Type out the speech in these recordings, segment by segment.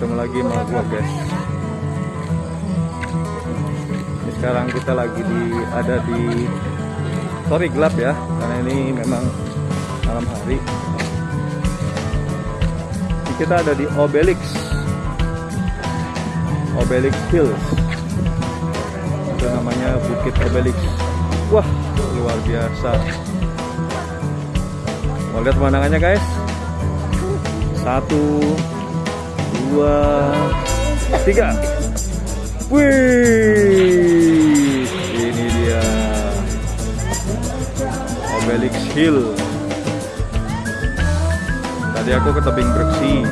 ketemu lagi sama gua guys. Ini sekarang kita lagi di ada di sorry gelap ya karena ini memang malam hari. Ini kita ada di Obelix. Obelix Hills. Itu namanya Bukit Obelix. Wah luar biasa. Mau lihat pemandangannya guys? Satu dua tiga. Wih ini dia. Obelix Hill. Tadi aku ke tebing Breksi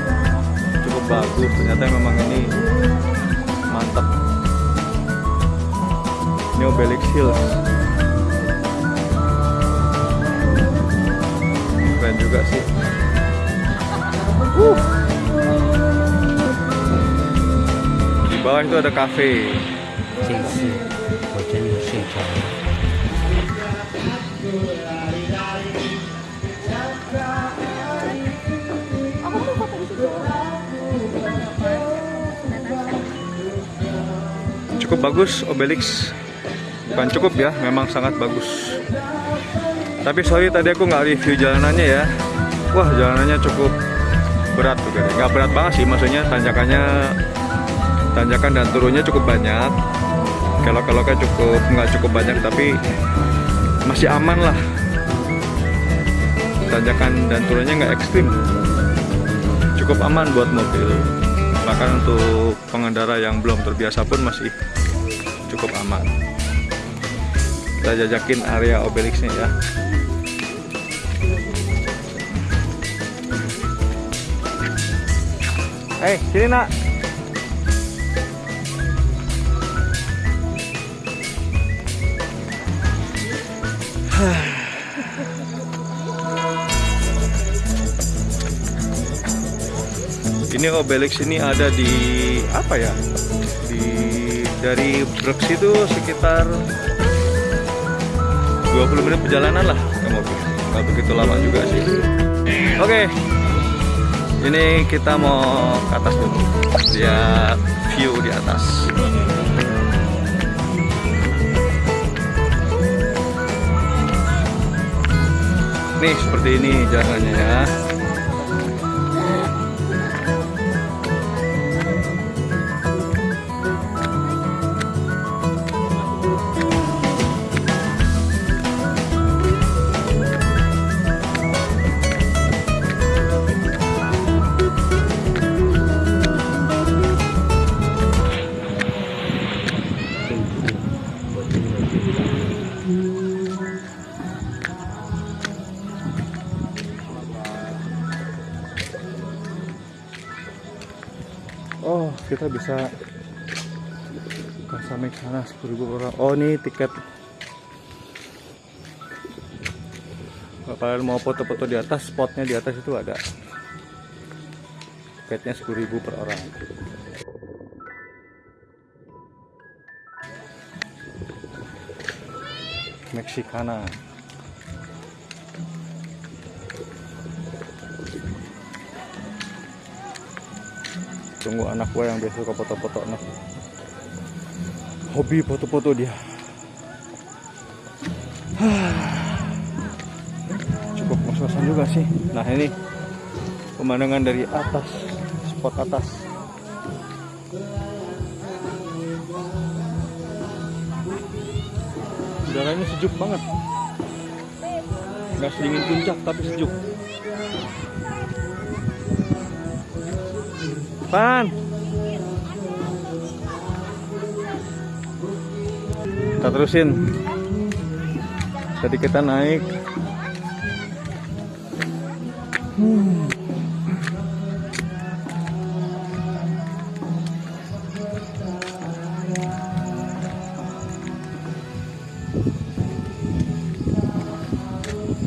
cukup bagus ternyata memang ini mantap ini Obelix Hill. Keren juga sih. Uh. Di bawah itu ada kafe. Cukup bagus Obelix. Bukan cukup ya, memang sangat bagus. Tapi sorry tadi aku nggak review jalanannya ya. Wah jalanannya cukup berat tuh. Nggak berat banget sih, maksudnya tanjakannya tanjakan dan turunnya cukup banyak. Kalau kalau kan cukup nggak cukup banyak tapi masih aman lah. Tanjakan dan turunnya nggak ekstrim. Cukup aman buat mobil. Bahkan untuk pengendara yang belum terbiasa pun masih cukup aman. Kita jajakin area Obelixnya ya. Eh, sini nak. Ini Obelix ini ada di apa ya? Di dari Brooks itu sekitar 20 menit perjalanan lah ke mobil. Nggak begitu lama juga sih. Oke. Ini kita mau ke atas dulu. Lihat view di atas. Nih seperti ini jalannya ya. Kita bisa ke sampai sana 10.000 orang. Oh, ini tiket. Kalau kalian mau foto-foto di atas, spotnya di atas itu ada. Tiketnya 10.000 per orang. Mexicana. Tunggu anak gua yang biasa suka foto-foto anak. Hobi foto-foto dia. Cukup ngos-ngosan juga sih. Nah ini pemandangan dari atas spot atas. Udaranya sejuk banget. Nggak sedingin puncak tapi sejuk Pan. Kita terusin. Tadi kita naik. Hmm.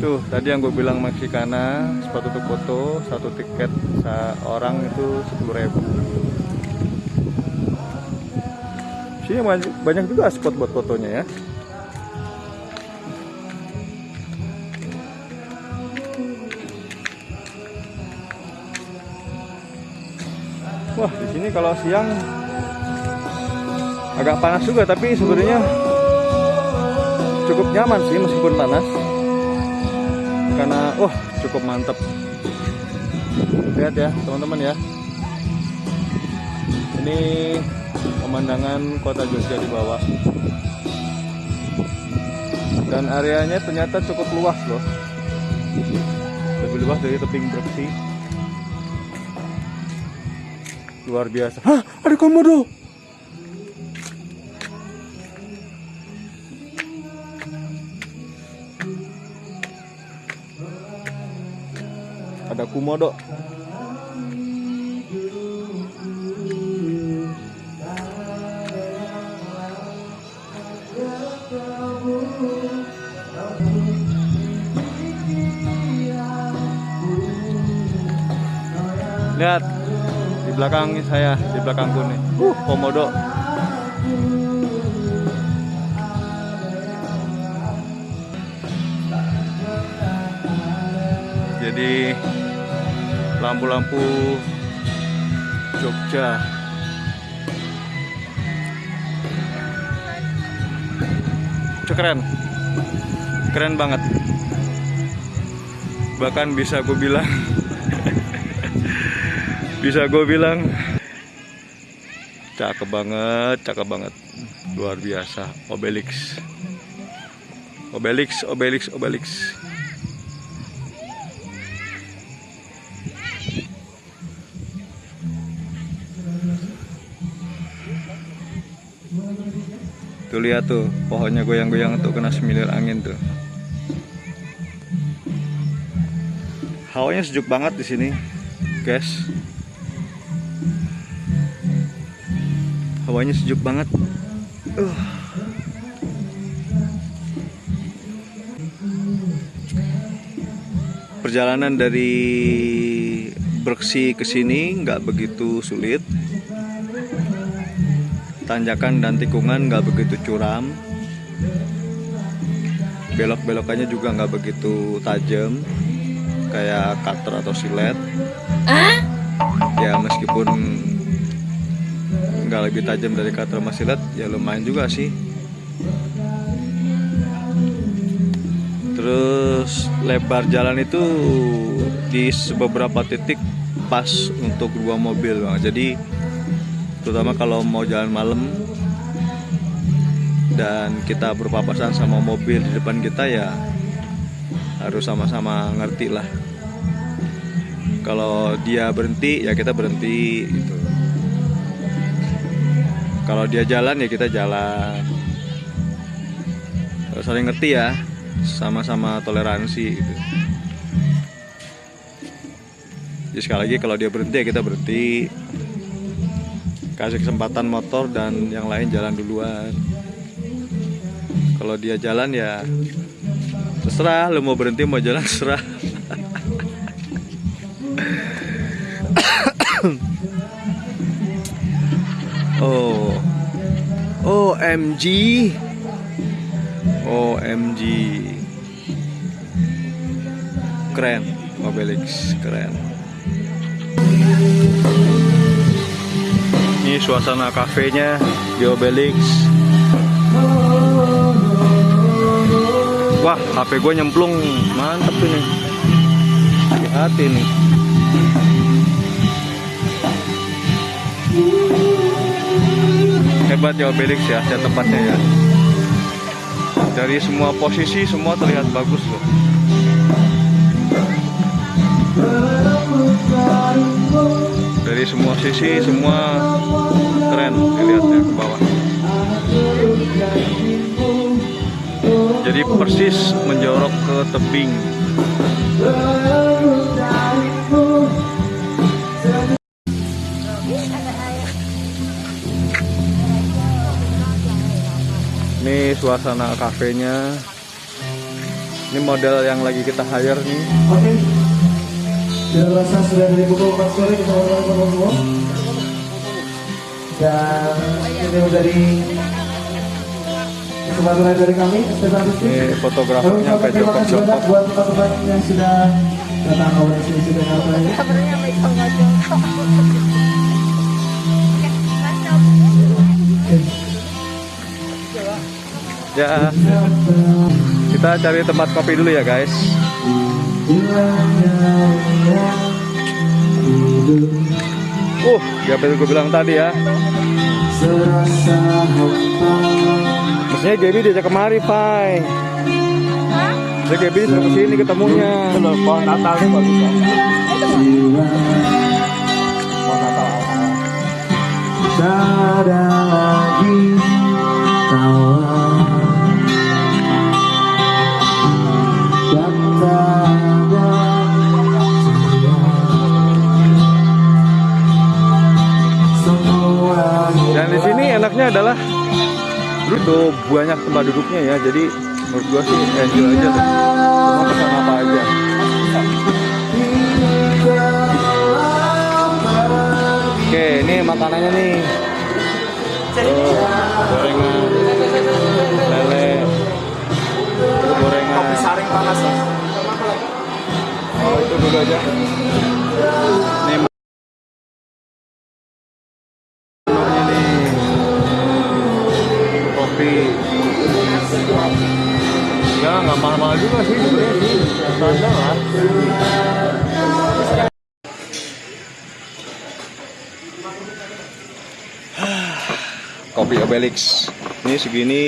Tuh, tadi yang gue bilang Mexicana, spot untuk foto, satu tiket seorang itu 10.000 Sini banyak- banyak juga spot buat fotonya ya. Wah, di sini kalau siang agak panas juga, tapi sebenarnya cukup nyaman sih meskipun panas. Karena wah, cukup mantap. Lihat ya, teman-teman ya. Ini pemandangan kota Jogja di bawah. Dan areanya ternyata cukup luas loh. Lebih luas dari tebing Breksi. Luar biasa. Hah, ada komodo. Ada komodo. Lihat di belakang saya, di belakangku nih. Uh, komodo. Jadi lampu-lampu Jogja. Itu keren. Keren banget. Bahkan bisa gue bilang bisa gue bilang cakep banget cakep banget luar biasa Obelix Obelix Obelix Obelix tuh lihat tuh pohonnya goyang-goyang tuh kena semilir angin tuh. Hawanya sejuk banget di sini guys. Hawanya sejuk banget. Uh. perjalanan dari Berksi ke sini nggak begitu sulit tanjakan dan tikungan nggak begitu curam. Belok-belokannya juga nggak begitu tajam kayak cutter atau silet. Ya meskipun nggak lebih tajam dari cutter sama silet ya lumayan juga sih. Terus lebar jalan itu di beberapa titik pas untuk dua mobil bang. Jadi terutama kalau mau jalan malam dan kita berpapasan sama mobil di depan kita ya harus sama-sama ngerti lah. Kalau dia berhenti ya kita berhenti gitu. Kalau dia jalan ya kita jalan. Saling ngerti ya sama-sama toleransi gitu. Jadi sekali lagi kalau dia berhenti ya kita berhenti kasih kesempatan motor dan yang lain jalan duluan. Kalau dia jalan ya terserah lu mau berhenti mau jalan terserah. Oh. OMG OMG keren Obelix keren ini suasana kafenya di Obelix Wah, HP gue nyemplung. Mantep nih. Hati-hati nih. Hebat ya Obelix ya tempatnya ya. Dari semua posisi semua terlihat bagus semua sisi semua keren dilihatnya ke bawah. Jadi persis menjorok ke tebing. Ini suasana kafenya. Ini model yang lagi kita hire nih. Sudah dari pukul 4 sore teman-teman semua Dan ini dari kesempatan lain dari kami Stefan Rizky fotografernya Pak Joko yang sudah datang. Ke Ya, kita cari tempat kopi dulu ya guys. Uh, ya betul gue bilang tadi ya. Maksudnya Gaby diajak kemari, Pai. Maksudnya Gaby disuruh ke sini ketemunya. Pohon Natal ini bagus Jadi menurut gua sih enjoy aja tuh. Mau pesan apa aja. Oke, ini makanannya nih. Tuh, gorengan, lele, itu gorengan. Kopi saring panas. Oh, itu dulu aja. Kopi Obelix. Ini segini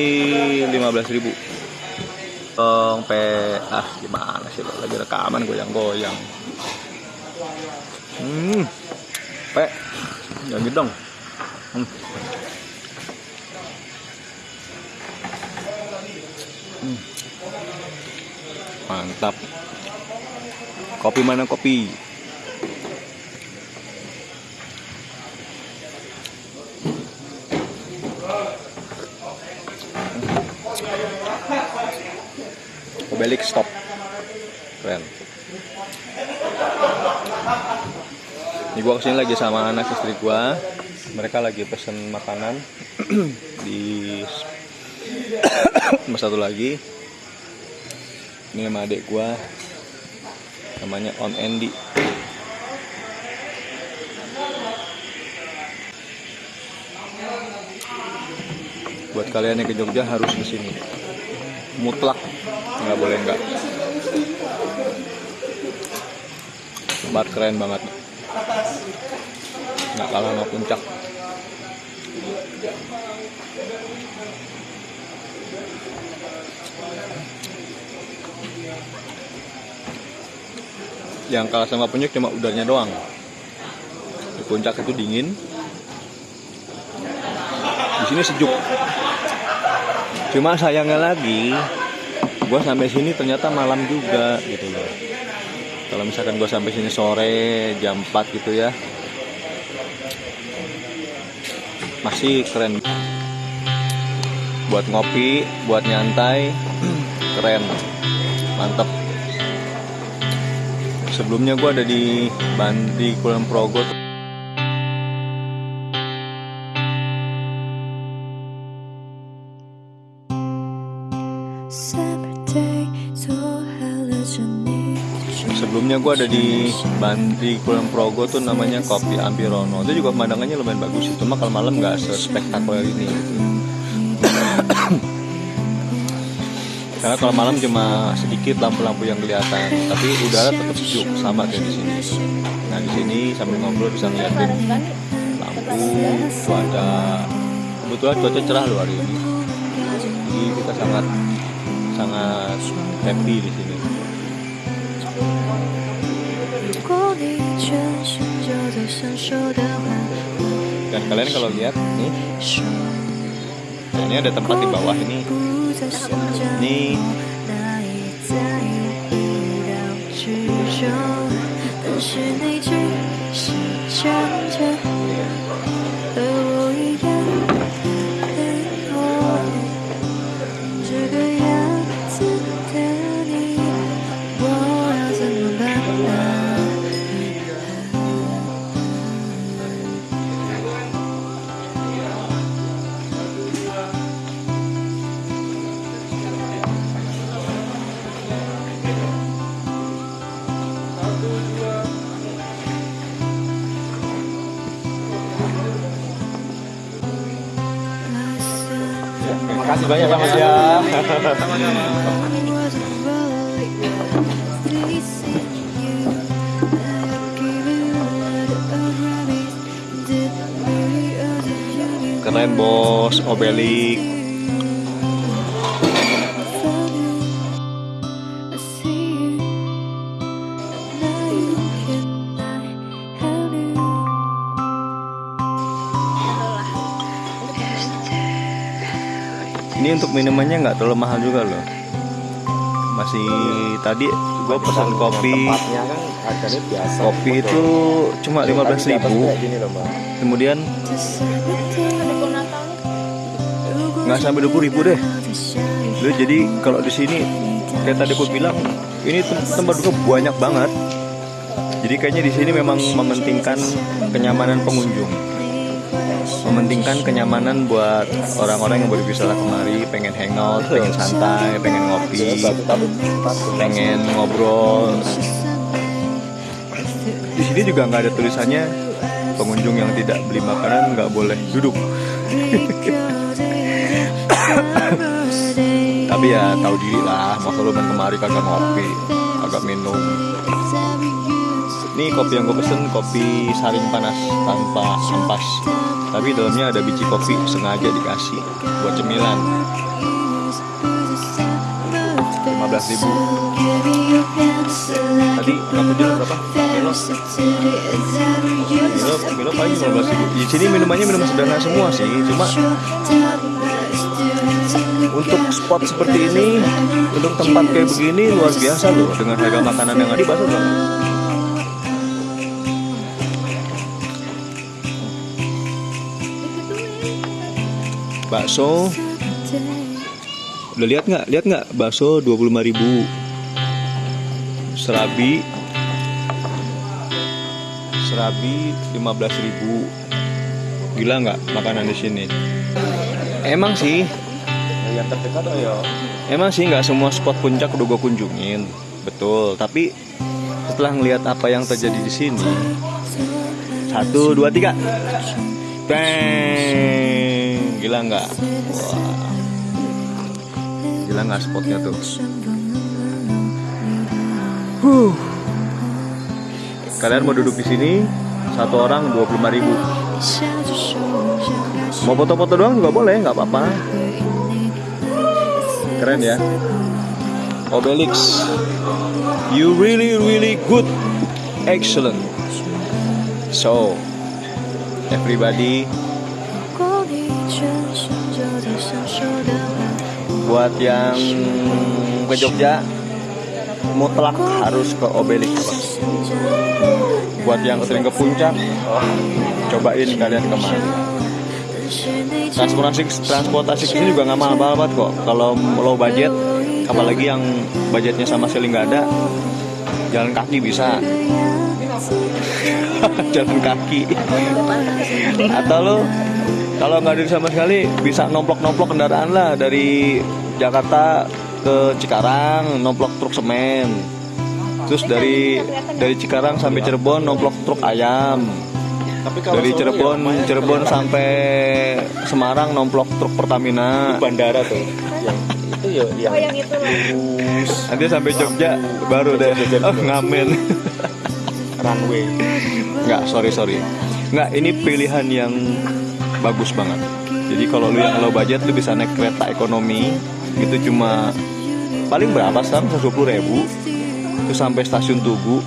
15.000 Tong pe ah gimana sih lagi rekaman goyang-goyang. Hmm. Pe. Jangan gitu dong. Hmm. Hmm. Mantap. Kopi mana kopi? Obelix stop. Keren. Ini gua ke sini lagi sama anak istri gua. Mereka lagi pesen makanan di rumah satu lagi. Ini sama adik gua. Namanya Om Andy. Buat kalian yang ke Jogja harus ke sini. Mutlak nggak boleh nggak. Tempat keren banget. Nggak kalah sama puncak. Yang kalah sama puncak cuma udaranya doang. Di puncak itu dingin. Di sini sejuk. Cuma sayangnya lagi, gue sampai sini ternyata malam juga gitu loh. Kalau misalkan gue sampai sini sore jam 4 gitu ya, masih keren. Buat ngopi, buat nyantai, keren, mantep. Sebelumnya gue ada di Bandi Kulon Progo Sebelumnya gue ada di Bandi Kulon Progo tuh namanya Kopi Ampirono. Itu juga pemandangannya lumayan bagus sih. Cuma kalau malam nggak sespektakuler ini. Karena kalau malam cuma sedikit lampu-lampu yang kelihatan, tapi udara tetap sejuk sama kayak di sini. Nah di sini sambil ngobrol bisa ngeliatin lampu, cuaca. Kebetulan cuaca cerah loh hari ini. Jadi kita sangat sangat happy di sini. dan kalian kalau lihat nih. Nah, ini ada tempat di bawah ini. Ini. Hmm. Makasih banyak Bang ya. Keren bos, Obelik. Untuk minumannya nggak terlalu mahal juga loh. Masih tadi gue pesan kopi, kan biasa. kopi itu cuma 15.000 ribu. gini loh mbak. Kemudian nggak sampai 20 ribu deh. Lu jadi kalau di sini kayak tadi gue bilang ini tem- tempat duduk banyak banget. Jadi kayaknya di sini memang mementingkan kenyamanan pengunjung. Mementingkan kenyamanan buat orang-orang yang baru bisa kemari, pengen hangout, pengen santai, pengen ngopi, pengen ngobrol. Di sini juga nggak ada tulisannya pengunjung yang tidak beli makanan nggak boleh duduk. Tapi ya tahu diri lah, masa lu main kemari kagak ngopi, kagak minum. Ini kopi yang gue pesen kopi saring panas tanpa ampas. Tapi dalamnya ada biji kopi sengaja dikasih buat cemilan. 15.000 ribu. Tadi kamu jual berapa? Milo? Milo, paling 15 ribu. Di sini minumannya minum sederhana semua sih, cuma untuk spot seperti ini, untuk tempat kayak begini luar biasa loh dengan harga makanan yang ada di pasar Bakso, udah lihat nggak? Lihat nggak? Bakso 25.000 ribu. Serabi, serabi 15.000 ribu. Gila nggak makanan di sini? Emang sih, Yang terdekat oh ya. Emang sih nggak semua spot puncak udah gue kunjungin, betul. Tapi setelah ngelihat apa yang terjadi di sini, satu dua tiga, bang, gila nggak? Gila nggak spotnya tuh? Huh. Kalian mau duduk di sini satu orang 25.000 ribu. Mau foto-foto doang juga boleh, nggak apa-apa. Keren ya. Obelix, you really really good, excellent. So, everybody, buat yang ke Jogja, mutlak harus ke Obelix. Buat yang sering ke puncak, oh, cobain kalian ke mana. Transportasi transportasi ke sini juga nggak mahal banget kok. Kalau low budget, apalagi yang budgetnya sama sekali nggak ada, jalan kaki bisa. jalan kaki. Atau lo kalau nggak ada sama sekali bisa nomplok-nomplok kendaraan lah dari Jakarta ke Cikarang, nomplok truk semen. Terus dari dari Cikarang sampai Cirebon nomplok truk ayam. Tapi kalau Dari Cirebon, ya, Cirebon sampai Semarang nomplok truk Pertamina. bandara tuh. Yang itu ya yang, Oh yang itu Nanti sampai Jogja baru deh. Oh, ngamen. runway. Enggak, sorry sorry. Enggak, ini pilihan yang bagus banget. Jadi kalau lu yang low budget lu bisa naik kereta ekonomi itu cuma paling berapa sekarang 120 ribu. Itu sampai stasiun Tugu.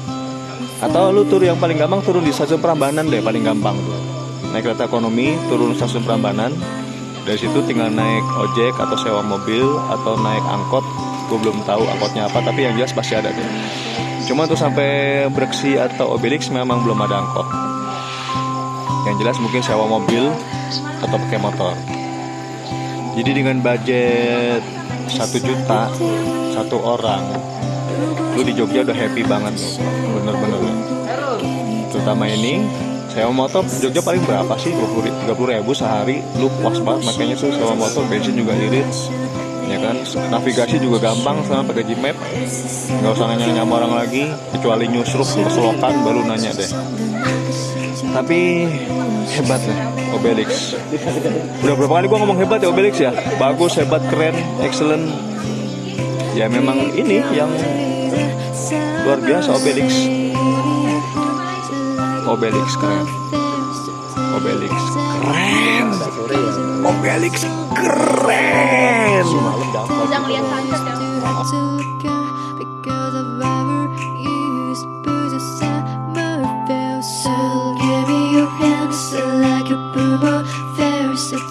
Atau lu tur yang paling gampang turun di stasiun Prambanan deh paling gampang tuh. Naik kereta ekonomi turun stasiun Prambanan. Dari situ tinggal naik ojek atau sewa mobil atau naik angkot. Gue belum tahu angkotnya apa tapi yang jelas pasti ada deh cuma tuh sampai Breksi atau Obelix memang belum ada angkot. Yang jelas mungkin sewa mobil atau pakai motor. Jadi dengan budget satu juta satu orang. Lu di Jogja udah happy banget loh bener-bener. Terutama ini sewa motor Jogja paling berapa sih? 20 30 ribu sehari. Lu puas banget makanya tuh sewa motor bensin juga irit. Ya kan? Navigasi juga gampang sekarang pakai Gmap. Nggak usah nanya-nanya sama orang lagi kecuali nyusruk ke selokan baru nanya deh. Tapi hebat lah Obelix. Udah berapa kali gua ngomong hebat ya Obelix ya? Bagus, hebat, keren, excellent. Ya memang ini yang luar biasa Obelix. Obelix keren. Obelix keren. Obelix keren. Bisa ngeliat sunset ya.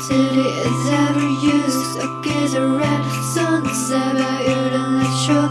Versatility is ever used. Kiss a red. Sunset But you don't let your